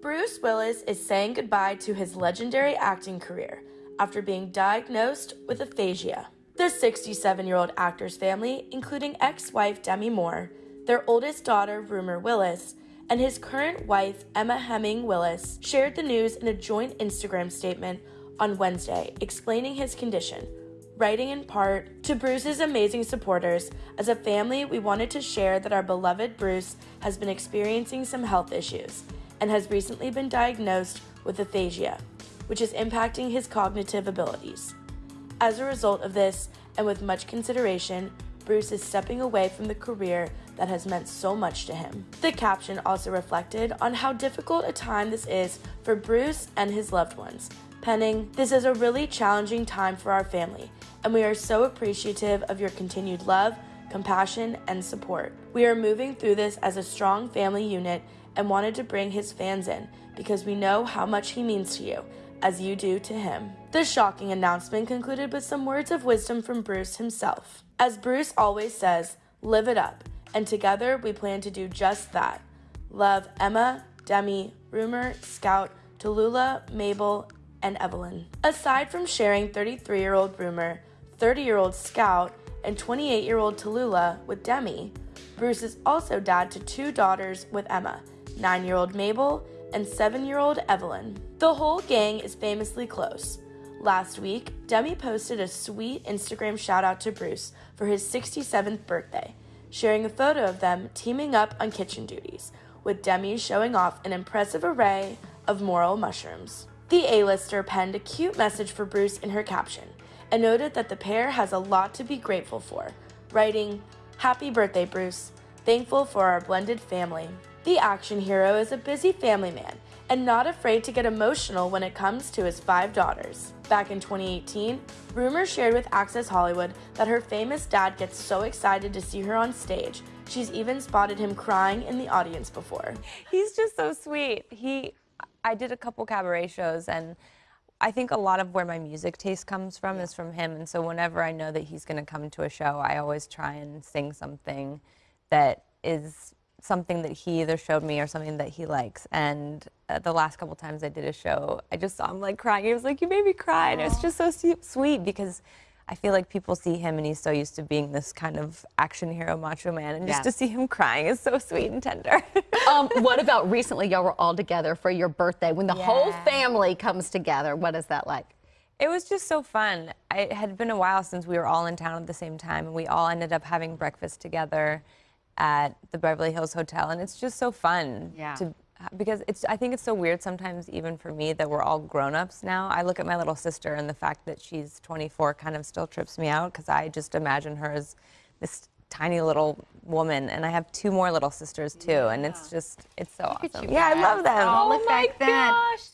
Bruce Willis is saying goodbye to his legendary acting career after being diagnosed with aphasia. The 67 year old actor's family, including ex wife Demi Moore, their oldest daughter, Rumer Willis, and his current wife, Emma Heming Willis, shared the news in a joint Instagram statement on Wednesday explaining his condition, writing in part to Bruce's amazing supporters. As a family, we wanted to share that our beloved Bruce has been experiencing some health issues and has recently been diagnosed with aphasia, which is impacting his cognitive abilities. As a result of this, and with much consideration, Bruce is stepping away from the career that has meant so much to him. The caption also reflected on how difficult a time this is for Bruce and his loved ones, penning, This is a really challenging time for our family, and we are so appreciative of your continued love, compassion, and support. We are moving through this as a strong family unit and wanted to bring his fans in because we know how much he means to you, as you do to him. The shocking announcement concluded with some words of wisdom from Bruce himself. As Bruce always says, live it up, and together we plan to do just that. Love Emma, Demi, Rumer, Scout, Tallulah, Mabel, and Evelyn. Aside from sharing 33 year old Rumer, 30 year old Scout, and 28 year old Tallulah with Demi, Bruce is also dad to two daughters with Emma, 9 year old Mabel, and 7 year old Evelyn. The whole gang is famously close. Last week, Demi posted a sweet Instagram shout out to Bruce for his 67th birthday, sharing a photo of them teaming up on kitchen duties, with Demi showing off an impressive array of morel mushrooms. The A-lister penned a cute message for Bruce in her caption and noted that the pair has a lot to be grateful for, writing, Happy birthday, Bruce. Thankful for our blended family. The action hero is a busy family man and not afraid to get emotional when it comes to his five daughters. Back in 2018, Rumer shared with Access Hollywood that her famous dad gets so excited to see her on stage. She's even spotted him crying in the audience before. He's just so sweet. He, I did a couple cabaret shows and I think a lot of where my music taste comes from yeah. is from him. And so whenever I know that he's going to come to a show, I always try and sing something that is something that he either showed me or something that he likes. And uh, the last couple times I did a show, I just saw him like crying. He was like, "You made me cry," and it's just so sweet because I feel like people see him and he's so used to being this kind of action hero, macho man, and just to see him crying is so sweet and tender. um, what about recently? Y'all were all together for your birthday when the yeah. whole family comes together. What is that like? It was just so fun. It had been a while since we were all in town at the same time, and we all ended up having breakfast together at the Beverly Hills Hotel, and it's just so fun yeah. to because it's I think it's so weird sometimes even for me that we're all grown-ups now. I look at my little sister and the fact that she's 24 kind of still trips me out because I just imagine her as this tiny little woman and I have two more little sisters too yeah. and it's just it's so look awesome. yeah, I love them. Oh, oh my gosh.